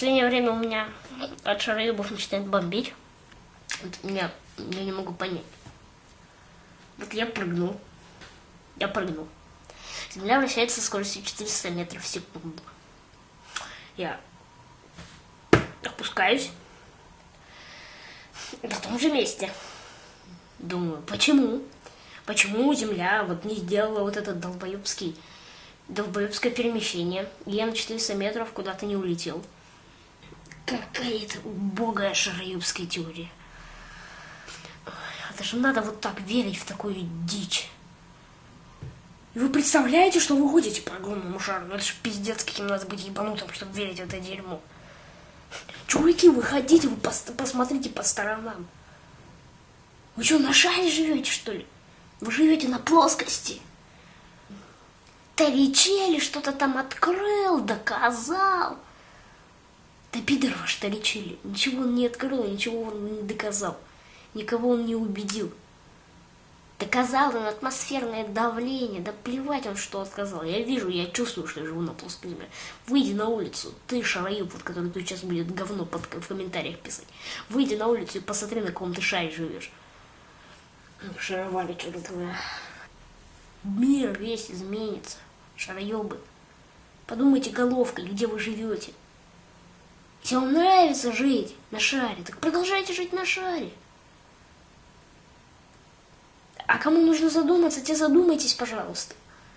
последнее время у меня от шароебов начинает бомбить. Вот меня, я не могу понять. Вот я прыгнул. Я прыгнул. Земля вращается со скоростью 400 метров в секунду. Я опускаюсь на том же месте. Думаю, почему? Почему Земля вот не сделала вот этот долбоебский, долбоебское перемещение? Я на 400 метров куда-то не улетел. Какая-то убогая шароебская теория. Это же надо вот так верить в такую дичь. И вы представляете, что вы ходите по огромному шару? Ну это же пиздец, каким надо быть ебанутым, чтобы верить в это дерьмо. Чуваки, выходите, вы пос посмотрите по сторонам. Вы что, на шаре живете, что ли? Вы живете на плоскости. Торричелли что-то там открыл, доказал. Да пидор ваш Торричелли. Ничего он не открыл, ничего он не доказал. Никого он не убедил. Доказал он атмосферное давление. Да плевать он, что сказал. Я вижу, я чувствую, что я живу на плоской земле. Выйди на улицу. Ты, шароеб, вот, который тут сейчас будет говно под, в комментариях писать. Выйди на улицу и посмотри, на каком ты шаре живешь. Шаровали чертовы. Мир весь изменится. Шароебы. Подумайте головкой, где вы живете. Если вам нравится жить на шаре, так продолжайте жить на шаре. А кому нужно задуматься, те задумайтесь, пожалуйста.